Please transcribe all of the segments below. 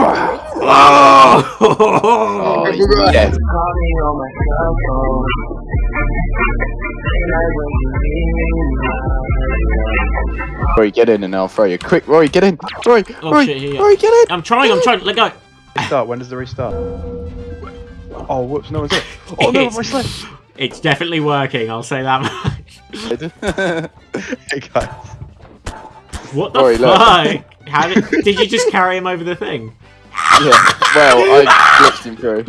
Oh, Oh, yes. Rory, get in and I'll throw you. Quick, Rory, get in. Rory, Oh, Rory, shit, yeah, yeah. Rory, get in. I'm trying, I'm trying. Let go. Restart. When does the restart? Oh, whoops! No one's it. Oh no, my sled. It's definitely working, I'll say that much. Hey guys. What the Rory, fuck? How did, did you just carry him over the thing? Yeah. Well, I glitched him through.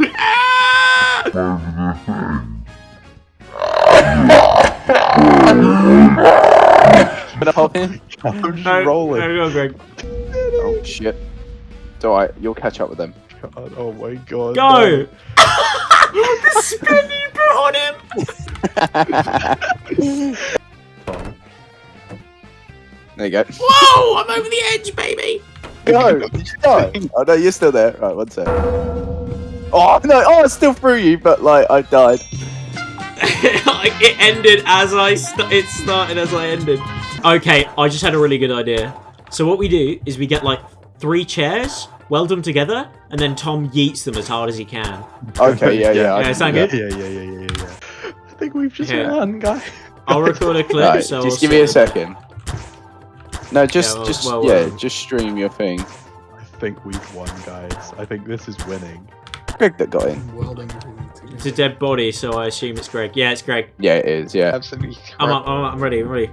Gonna hop in? I'm just No, rolling. no, go, Greg. Oh shit. It's alright, you'll catch up with them. God, oh my god. Go! the spin you put on him! There you go. Whoa! I'm over the edge, baby! Go! Go! Oh no, you're still there. Right, one sec. Oh no! Oh, I still threw you, but like I died. it ended as I st- it started as I ended. Okay, I just had a really good idea. So what we do is we get like three chairs, weld them together, and then Tom yeets them as hard as he can. Okay, yeah, yeah. I Yeah, sound good? Yeah, yeah, yeah, yeah, yeah, yeah. I think we've just Yeah. won, guys. I'll record a clip. Right, so just I'll give me a say- second. No, just, well, just, well, yeah, well. just stream your thing. I think we've won, guys. I think this is winning. Greg that got in. It's a dead body, so I assume it's Greg. Yeah, it's Greg. Yeah, it is. Yeah. Absolutely. I'm, up, I'm, up, I'm ready. I'm ready.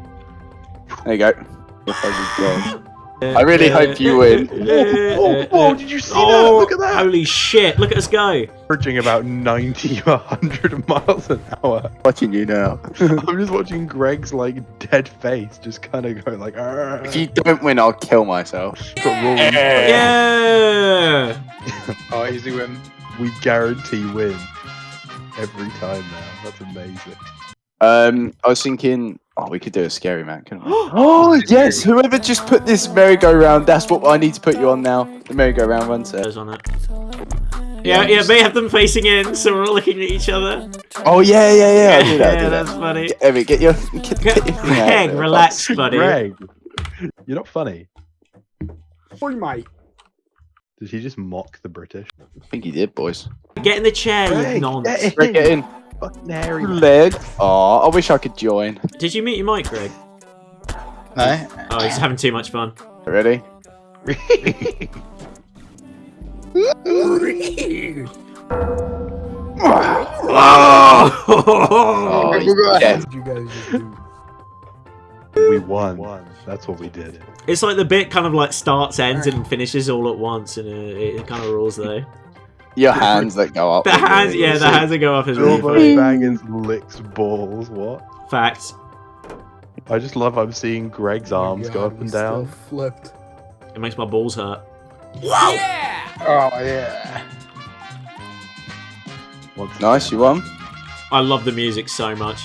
There you go. If I could go. I really hope you win. Oh, oh, did you see that? Oh, Look at that. Holy shit! Look at us go. Averaging about 90 or 100 miles an hour. Watching you now. I'm just watching Greg's like dead face just kind of go like. "Argh." if you don't win, I'll kill myself. Got Rory. Yeah. Oh, easy win. We guarantee win every time now. That's amazing. Um, I was thinking, oh, we could do a scary man, couldn't we? oh yes, whoever just put this merry-go-round, that's what I need to put you on now. The merry-go-round one set. Goes on it. Yeah, yeah, they have them facing in, so we're all looking at each other. Oh yeah, yeah, yeah. I do that. I yeah, do that's that. funny. Get, Evan, get your get, get your thing out Greg, there. relax, buddy. Greg, you're not funny. Boy, mate. Did he just mock the British? I think he did, boys. Get in the chair, you Greg, nonce. get Greg, get in. Fucking Harry. Leg. Oh, I wish I could join. Did you meet your mic, Greg? No. Oh, he's having too much fun. Ready? Oh! yeah. What did you guys just do? we won. That's what we did. It's like the bit kind of like starts, ends, and finishes all at once, and it, it kind of rules though. Your hands that go up. The hands, yeah, the hands that go up is really Bilbo funny. Baggins licks balls. What? Facts. I just love I'm seeing Greg's arms Oh go up and down. Flipped. It makes my balls hurt. Yeah. Oh yeah. Once Nice, you won. I love the music so much.